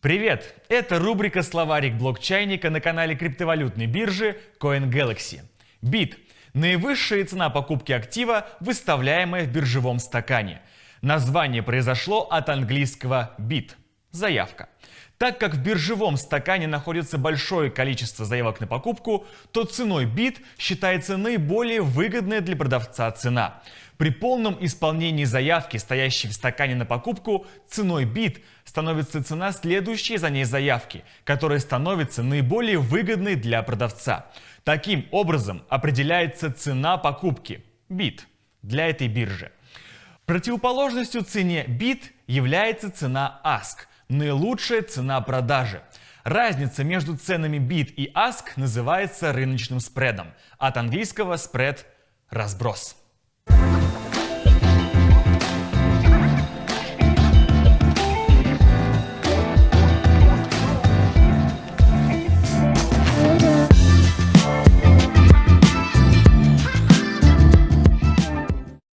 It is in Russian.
Привет! Это рубрика «Словарик блокчайника» на канале криптовалютной биржи CoinGalaxy. Бит – наивысшая цена покупки актива, выставляемая в биржевом стакане. Название произошло от английского «bit» – заявка. Так как в биржевом стакане находится большое количество заявок на покупку, то ценой бит считается наиболее выгодная для продавца цена. При полном исполнении заявки, стоящей в стакане на покупку, ценой бит становится цена следующей за ней заявки, которая становится наиболее выгодной для продавца. Таким образом определяется цена покупки бит для этой биржи. Противоположностью цене бит является цена ask – наилучшая цена продажи. Разница между ценами bid и ask называется рыночным спредом. От английского спред – разброс.